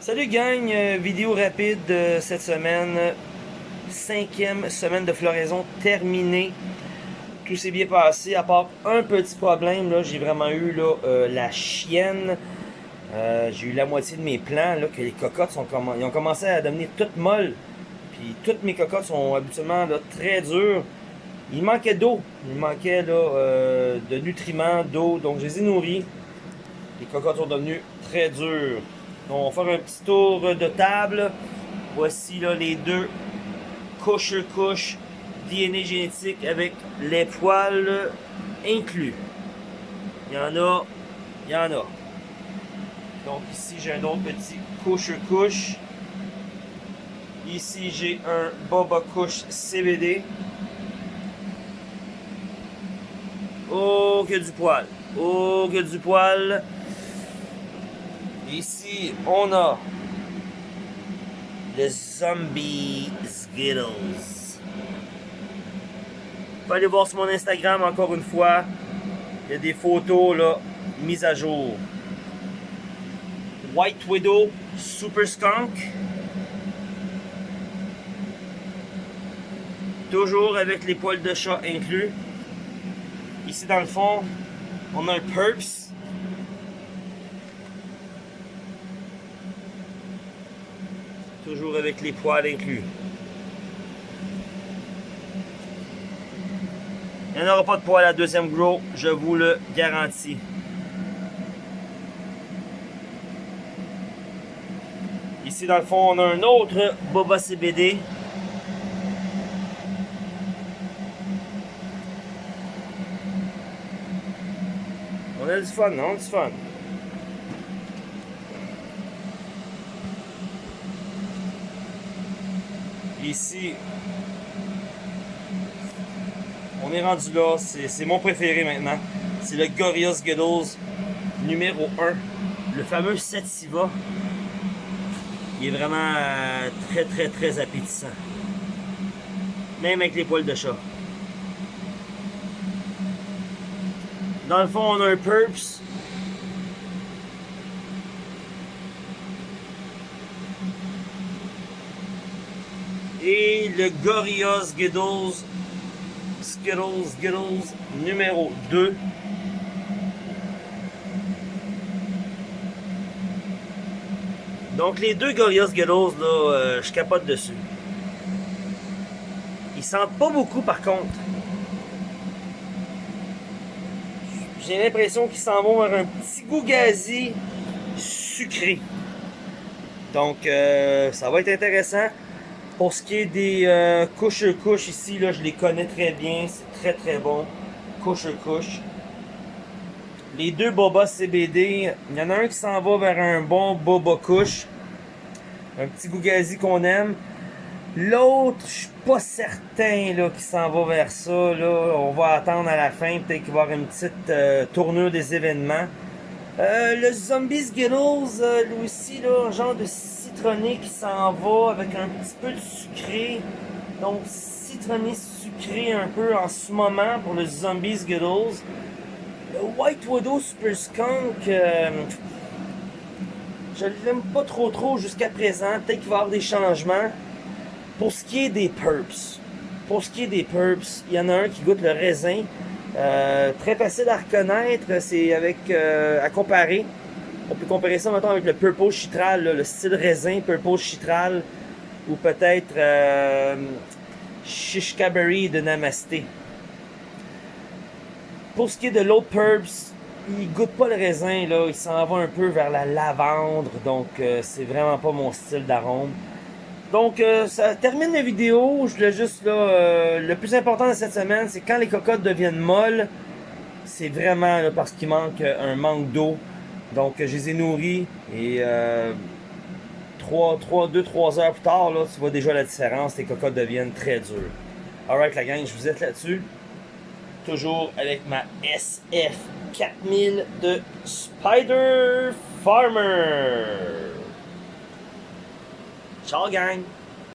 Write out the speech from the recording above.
Salut gang, euh, vidéo rapide euh, cette semaine. Cinquième semaine de floraison terminée. Tout s'est bien passé, à part un petit problème. là J'ai vraiment eu euh, la chienne. J'ai eu la moitié de mes plants, là, que les cocottes sont ont commencé à devenir toutes molles. Puis toutes mes cocottes sont habituellement très dures. Il manquait d'eau. Il manquait de nutriments, d'eau. Donc je les ai nourris. Les cocottes sont devenues très dures. On va faire un petit tour de table. Voici là, les deux couches-couches DNA génétique avec les poils inclus. Il y en a, il y en a. Donc ici j'ai un autre petit couche-couche. Ici j'ai un Boba Couche CBD. Oh que du poil. Oh que du poil. Ici, on a le Zombie Skittles. Vous aller voir sur mon Instagram encore une fois. Il y a des photos mises à jour. White Widow Super Skunk. Toujours avec les poils de chat inclus. Ici dans le fond, on a un Purps. Toujours avec les poils inclus. Il n'y en aura pas de poils à la deuxième grow, je vous le garantis. Ici, dans le fond, on a un autre Boba CBD. On a du fun, non? On a du fun. Ici, on est rendu là. C'est mon préféré maintenant. C'est le Gorillaz Skittles numéro 1. Le fameux Sativa. Il est vraiment euh, très très très appétissant. Même avec les poils de chat. Dans le fond, on a un Purps et le Gorillaz Skittles Skittles Skittles numéro 2 donc les deux Gorillaz Skittles là euh, je capote dessus. Ils sentent pas beaucoup par contre. J'ai l'impression qu'ils s'en vont vers un petit goût gazi sucré. Donc euh, ça va être intéressant pour ce qui est des euh, couches-couches ici, là, je les connais très bien. C'est très très bon. Couche-couche. Les deux Boba CBD, il y en a un qui s'en va vers un bon Boba couche. Un petit Gougazi qu'on aime. L'autre, je suis pas certain qu'il s'en va vers ça. Là. On va attendre à la fin. Peut-être qu'il va y avoir une petite euh, tournure des événements. Euh, le Zombie Skittles, lui aussi, là, un genre de citronné qui s'en va avec un petit peu de sucré. Donc citronné sucré un peu en ce moment pour le Zombie Skittles. Le White Widow Super Skunk, euh, je l'aime pas trop trop jusqu'à présent. Peut-être qu'il va y avoir des changements. Pour ce qui est des Purps, pour ce qui est des Purps, il y en a un qui goûte le raisin. Euh, très facile à reconnaître, c'est avec euh, à comparer. On peut comparer ça maintenant avec le Purple Chitral, le style raisin Purple Chitral, ou peut-être euh, de Namasté. Pour ce qui est de l'autre Purps, il goûte pas le raisin, là, il s'en va un peu vers la lavande, donc euh, c'est vraiment pas mon style d'arôme. Donc euh, ça termine la vidéo, je voulais juste là, euh, le plus important de cette semaine, c'est quand les cocottes deviennent molles, c'est vraiment parce qu'il manque un manque d'eau donc, je les ai nourris et euh, 3, 3, 2, 3 heures plus tard, là, tu vois déjà la différence. Les cocottes deviennent très dures. Alright, la gang, je vous aide là-dessus. Toujours avec ma SF 4000 de Spider Farmer. Ciao, gang!